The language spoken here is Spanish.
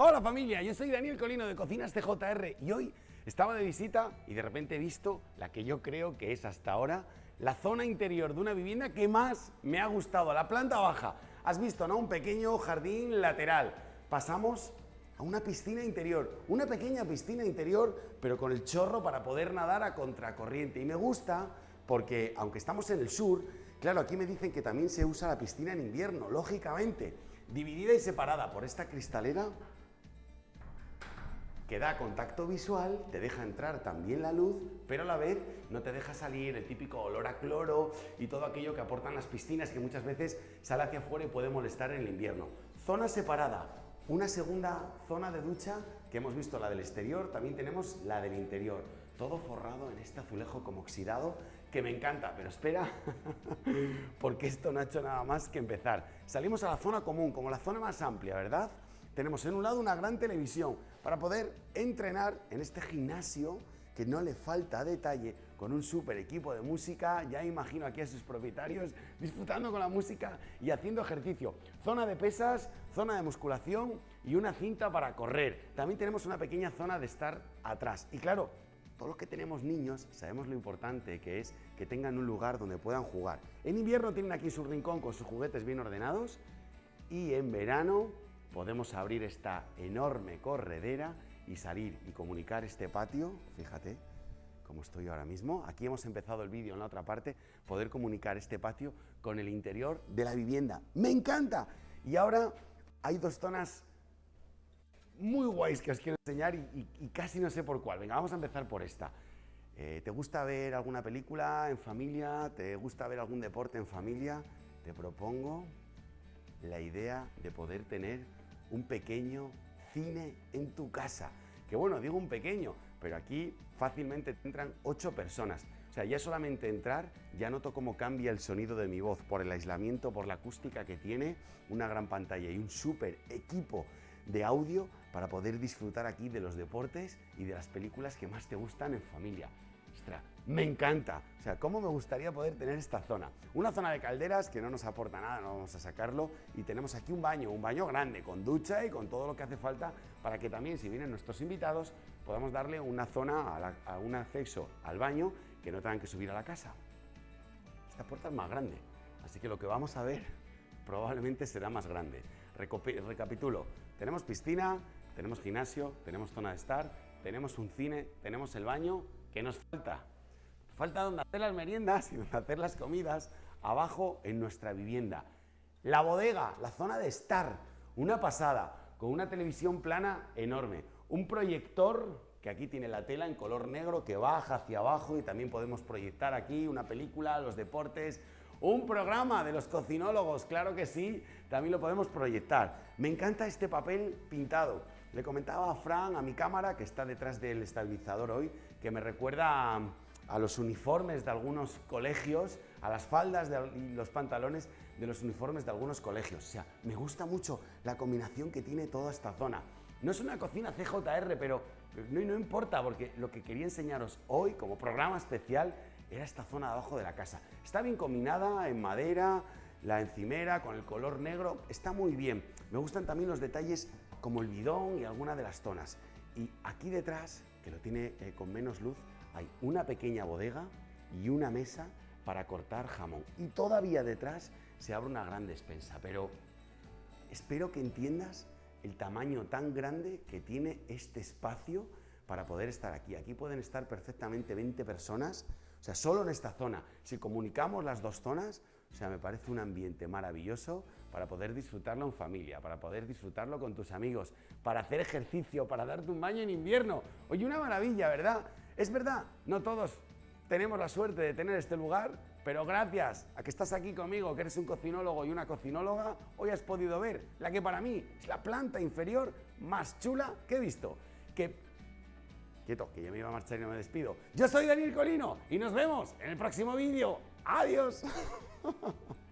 Hola familia, yo soy Daniel Colino de Cocinas TJR y hoy estaba de visita y de repente he visto la que yo creo que es hasta ahora la zona interior de una vivienda que más me ha gustado, la planta baja. Has visto, ¿no? Un pequeño jardín lateral. Pasamos a una piscina interior, una pequeña piscina interior, pero con el chorro para poder nadar a contracorriente. Y me gusta porque, aunque estamos en el sur, claro, aquí me dicen que también se usa la piscina en invierno, lógicamente, dividida y separada por esta cristalera que da contacto visual, te deja entrar también la luz, pero a la vez no te deja salir el típico olor a cloro y todo aquello que aportan las piscinas que muchas veces sale hacia afuera y puede molestar en el invierno. Zona separada, una segunda zona de ducha que hemos visto la del exterior, también tenemos la del interior. Todo forrado en este azulejo como oxidado que me encanta, pero espera, porque esto no ha hecho nada más que empezar. Salimos a la zona común, como la zona más amplia, ¿verdad? Tenemos en un lado una gran televisión para poder entrenar en este gimnasio que no le falta detalle, con un super equipo de música, ya imagino aquí a sus propietarios disfrutando con la música y haciendo ejercicio. Zona de pesas, zona de musculación y una cinta para correr. También tenemos una pequeña zona de estar atrás. Y claro, todos los que tenemos niños sabemos lo importante que es que tengan un lugar donde puedan jugar. En invierno tienen aquí su rincón con sus juguetes bien ordenados y en verano podemos abrir esta enorme corredera y salir y comunicar este patio, fíjate como estoy ahora mismo. Aquí hemos empezado el vídeo en la otra parte, poder comunicar este patio con el interior de la vivienda. ¡Me encanta! Y ahora hay dos zonas muy guays que os quiero enseñar y, casi no sé por cuál. Venga, vamos a empezar por esta. Eh, ¿Te gusta ver alguna película en familia? ¿Te gusta ver algún deporte en familia? Te propongo la idea de poder tener un pequeño cine en tu casa. Que bueno, digo un pequeño, pero aquí fácilmente entran ocho personas. O sea, ya solamente entrar, ya noto cómo cambia el sonido de mi voz por el aislamiento, por la acústica que tiene, una gran pantalla y un súper equipo de audio para poder disfrutar aquí de los deportes y de las películas que más te gustan en familia. Me encanta. O sea, ¿cómo me gustaría poder tener esta zona? Una zona de calderas que no nos aporta nada, no vamos a sacarlo. Y tenemos aquí un baño, un baño grande, con ducha y con todo lo que hace falta para que también, si vienen nuestros invitados, podamos darle una zona, un acceso al baño que no tengan que subir a la casa. Esta puerta es más grande, así que lo que vamos a ver probablemente será más grande. recapitulo, tenemos piscina, tenemos gimnasio, tenemos zona de estar, tenemos un cine, tenemos el baño ¿Qué nos falta? Falta donde hacer las meriendas y donde hacer las comidas abajo en nuestra vivienda. La bodega, la zona de estar, una pasada, con una televisión plana enorme, un proyector que aquí tiene la tela en color negro que baja hacia abajo y también podemos proyectar aquí una película, los deportes, un programa de los cocinólogos, claro que sí, también lo podemos proyectar. Me encanta este papel pintado. Le comentaba a Fran, a mi cámara, que está detrás del estabilizador hoy, que me recuerda a, los uniformes de algunos colegios, a las faldas y los pantalones de los uniformes de algunos colegios. O sea, me gusta mucho la combinación que tiene toda esta zona. No es una cocina CJR, pero no, no importa, porque lo que quería enseñaros hoy como programa especial era esta zona de abajo de la casa. Está bien combinada en madera, la encimera con el color negro, está muy bien. Me gustan también los detalles como el bidón y alguna de las zonas. Y aquí detrás, que lo tiene eh, con menos luz, hay una pequeña bodega y una mesa para cortar jamón. Y todavía detrás se abre una gran despensa, pero espero que entiendas el tamaño tan grande que tiene este espacio para poder estar aquí. Aquí pueden estar perfectamente 20 personas, o sea, solo en esta zona. Si comunicamos las dos zonas, o sea, me parece un ambiente maravilloso para poder disfrutarlo en familia, para poder disfrutarlo con tus amigos, para hacer ejercicio, para darte un baño en invierno. Oye, una maravilla, ¿verdad? Es verdad, no todos tenemos la suerte de tener este lugar, pero gracias a que estás aquí conmigo, que eres un cocinólogo y una cocinóloga, hoy has podido ver la que para mí es la planta inferior más chula que he visto. Que Quieto, que ya me iba a marchar y no me despido. Yo soy Daniel Colino y nos vemos en el próximo vídeo. ¡Adiós! Ha ha ha.